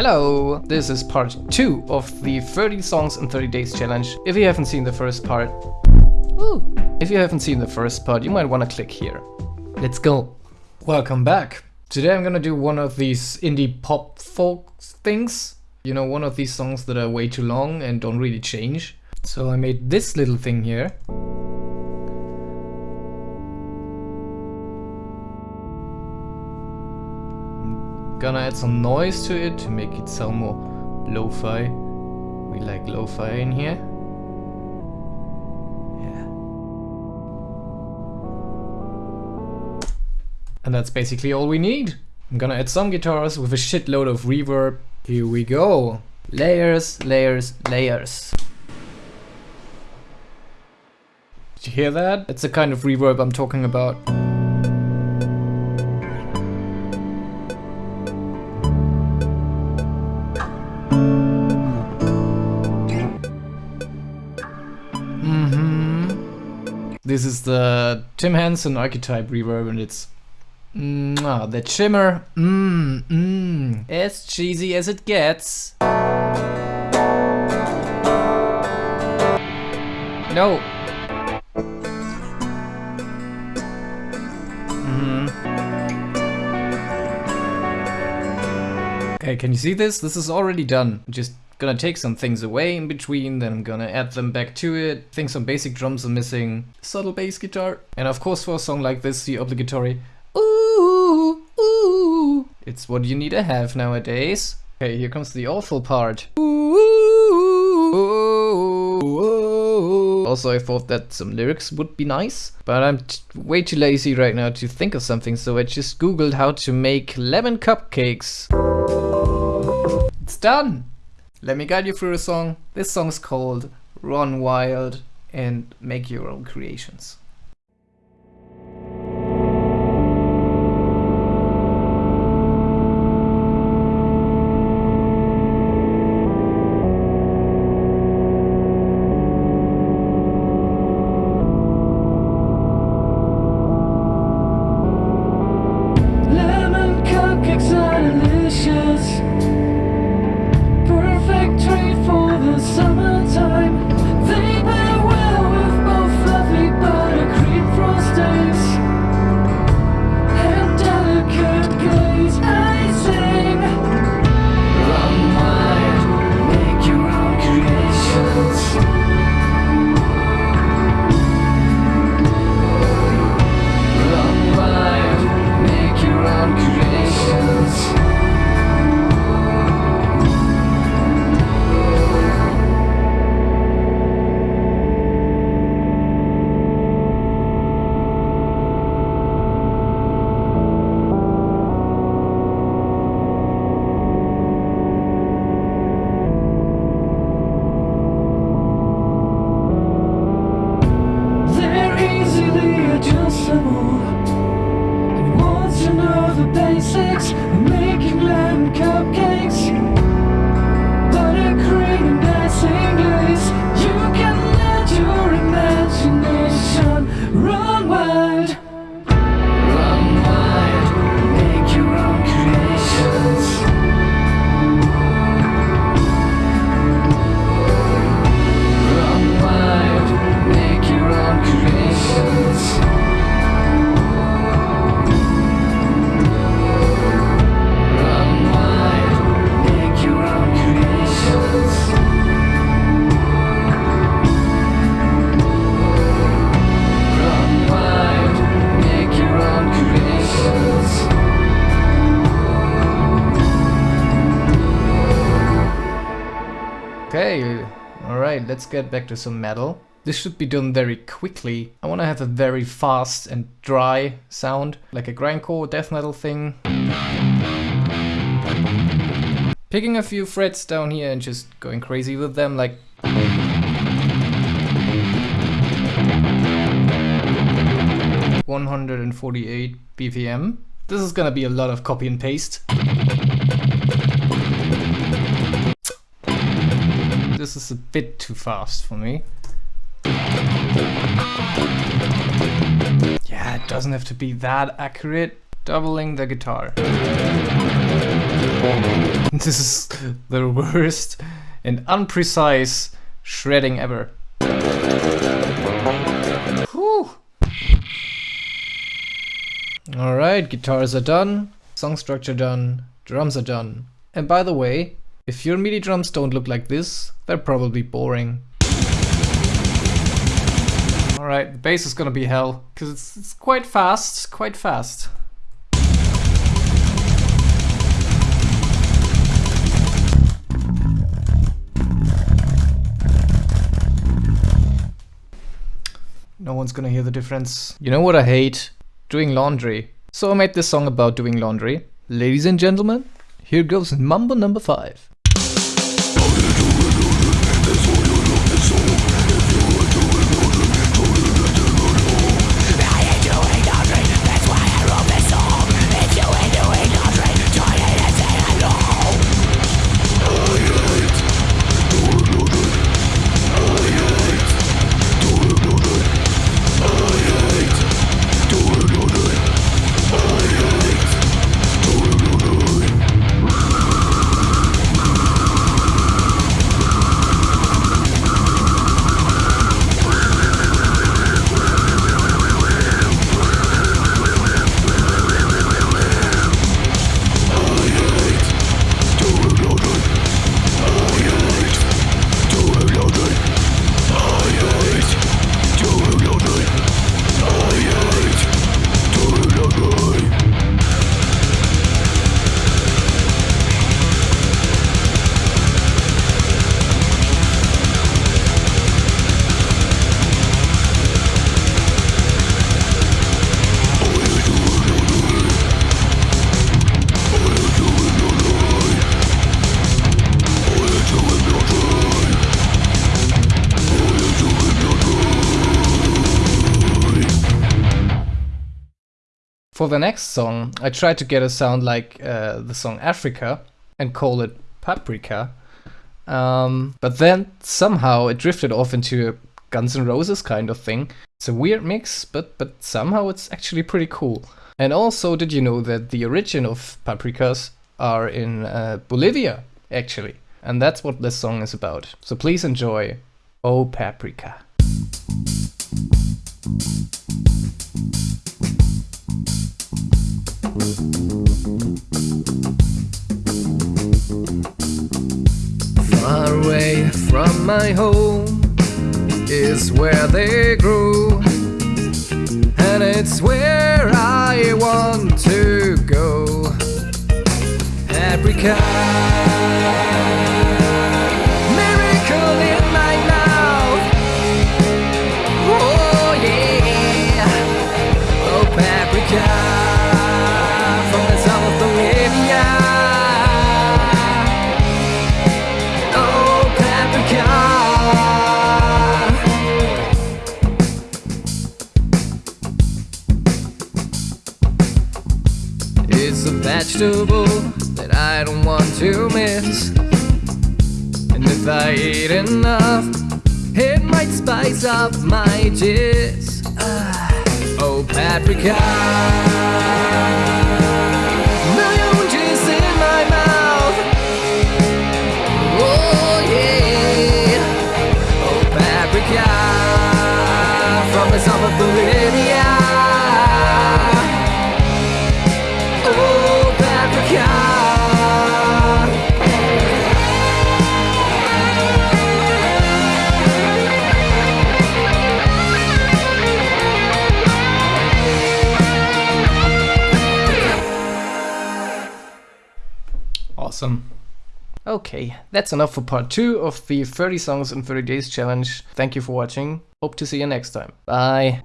Hello! This is part 2 of the 30 songs in 30 days challenge. If you haven't seen the first part, Ooh. if you haven't seen the first part, you might want to click here. Let's go! Welcome back! Today I'm gonna do one of these indie pop folk things. You know, one of these songs that are way too long and don't really change. So I made this little thing here. Gonna add some noise to it to make it sound more lo-fi. We like lo-fi in here. Yeah. And that's basically all we need. I'm gonna add some guitars with a shitload of reverb. Here we go. Layers, layers, layers. Did you hear that? It's the kind of reverb I'm talking about. This is the Tim Henson archetype reverb and it's mm, that shimmer, mmm, mmm, as cheesy as it gets. No. Mm hmm Okay, can you see this? This is already done. Just Gonna take some things away in between, then I'm gonna add them back to it. Think some basic drums are missing. Subtle bass guitar. And of course for a song like this, the obligatory ooh, ooh. It's what you need to have nowadays. Okay, here comes the awful part. Also, I thought that some lyrics would be nice, but I'm way too lazy right now to think of something, so I just googled how to make lemon cupcakes. It's done! Let me guide you through the song. This song's called Run Wild and Make Your Own Creations. Alright, let's get back to some metal. This should be done very quickly. I want to have a very fast and dry sound, like a grindcore death metal thing. Picking a few frets down here and just going crazy with them, like... One hundred and forty-eight BPM. This is gonna be a lot of copy and paste. This is a bit too fast for me. Yeah, it doesn't have to be that accurate. Doubling the guitar. This is the worst and unprecise shredding ever. Alright, guitars are done, song structure done, drums are done. And by the way, if your MIDI drums don't look like this, they're probably boring. Alright, the bass is gonna be hell, because it's, it's quite fast, quite fast. No one's gonna hear the difference. You know what I hate? Doing laundry. So I made this song about doing laundry. Ladies and gentlemen, here goes Mambo number 5. For the next song, I tried to get a sound like uh, the song Africa and call it Paprika. Um, but then somehow it drifted off into a Guns N' Roses kind of thing. It's a weird mix, but but somehow it's actually pretty cool. And also, did you know that the origin of paprikas are in uh, Bolivia, actually? And that's what this song is about. So please enjoy Oh Paprika. Far away from my home is where they grew, and it's where I want to go. Paprika. vegetable that I don't want to miss. And if I eat enough, it might spice up my dish. Uh, oh, paprika. Awesome. Okay, that's enough for part 2 of the 30 songs in 30 days challenge. Thank you for watching. Hope to see you next time. Bye.